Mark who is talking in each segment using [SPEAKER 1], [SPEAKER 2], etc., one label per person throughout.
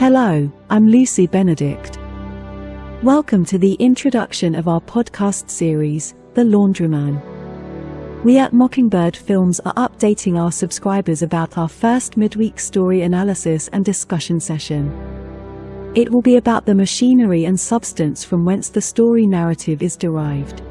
[SPEAKER 1] Hello, I'm Lucy Benedict. Welcome to the introduction of our podcast series, The Laundryman. We at Mockingbird Films are updating our subscribers about our first midweek story analysis and discussion session. It will be about the machinery and substance from whence the story narrative is derived.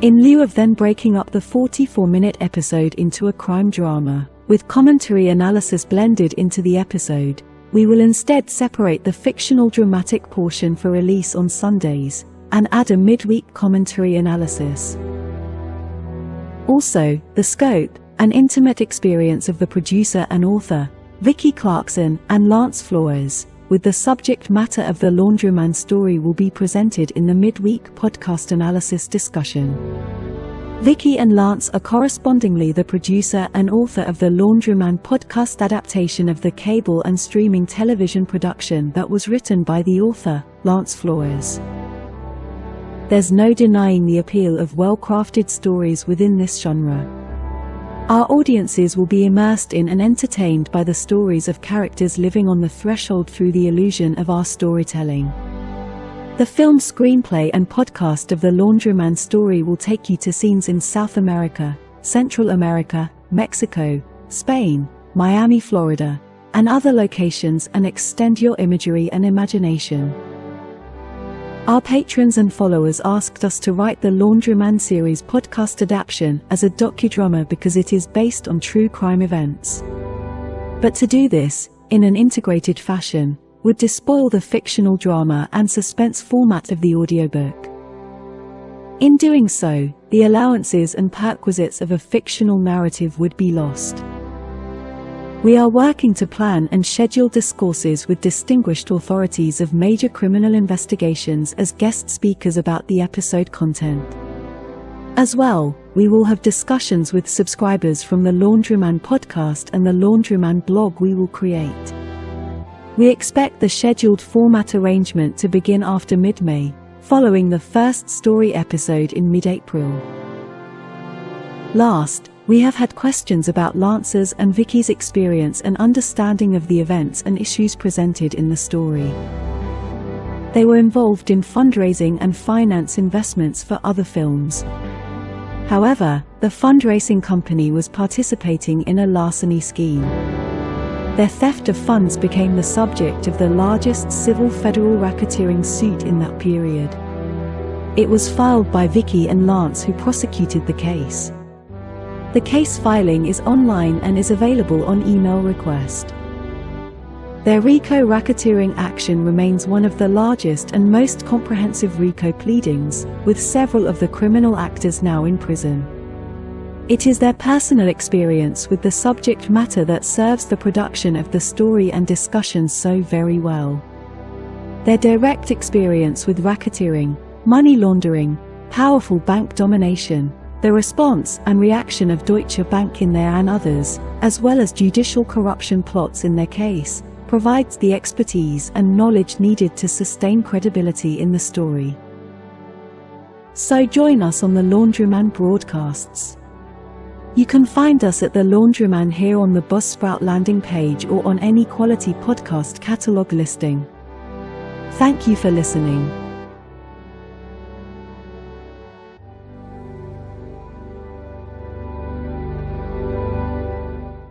[SPEAKER 1] In lieu of then breaking up the 44 minute episode into a crime drama, with commentary analysis blended into the episode, we will instead separate the fictional dramatic portion for release on Sundays and add a midweek commentary analysis. Also, the scope and intimate experience of the producer and author, Vicky Clarkson and Lance Flores, with the subject matter of the Laundryman story will be presented in the midweek podcast analysis discussion. Vicki and Lance are correspondingly the producer and author of the Laundryman podcast adaptation of the cable and streaming television production that was written by the author, Lance Flores. There's no denying the appeal of well-crafted stories within this genre. Our audiences will be immersed in and entertained by the stories of characters living on the threshold through the illusion of our storytelling. The film screenplay and podcast of the Laundryman story will take you to scenes in South America, Central America, Mexico, Spain, Miami, Florida, and other locations and extend your imagery and imagination. Our patrons and followers asked us to write the Laundryman series podcast adaptation as a docudrama because it is based on true crime events. But to do this, in an integrated fashion, would despoil the fictional drama and suspense format of the audiobook. In doing so, the allowances and perquisites of a fictional narrative would be lost. We are working to plan and schedule discourses with distinguished authorities of major criminal investigations as guest speakers about the episode content. As well, we will have discussions with subscribers from the Laundryman podcast and the Laundryman blog we will create. We expect the scheduled format arrangement to begin after mid-May, following the first story episode in mid-April. Last, we have had questions about Lance's and Vicky's experience and understanding of the events and issues presented in the story. They were involved in fundraising and finance investments for other films. However, the fundraising company was participating in a larceny scheme. Their theft of funds became the subject of the largest civil federal racketeering suit in that period. It was filed by Vicki and Lance who prosecuted the case. The case filing is online and is available on email request. Their RICO racketeering action remains one of the largest and most comprehensive RICO pleadings, with several of the criminal actors now in prison. It is their personal experience with the subject matter that serves the production of the story and discussion so very well. Their direct experience with racketeering, money laundering, powerful bank domination, the response and reaction of Deutsche Bank in their and others, as well as judicial corruption plots in their case, provides the expertise and knowledge needed to sustain credibility in the story. So join us on the Laundryman broadcasts. You can find us at The Laundryman here on the Buzzsprout landing page or on any quality podcast catalog listing. Thank you for listening.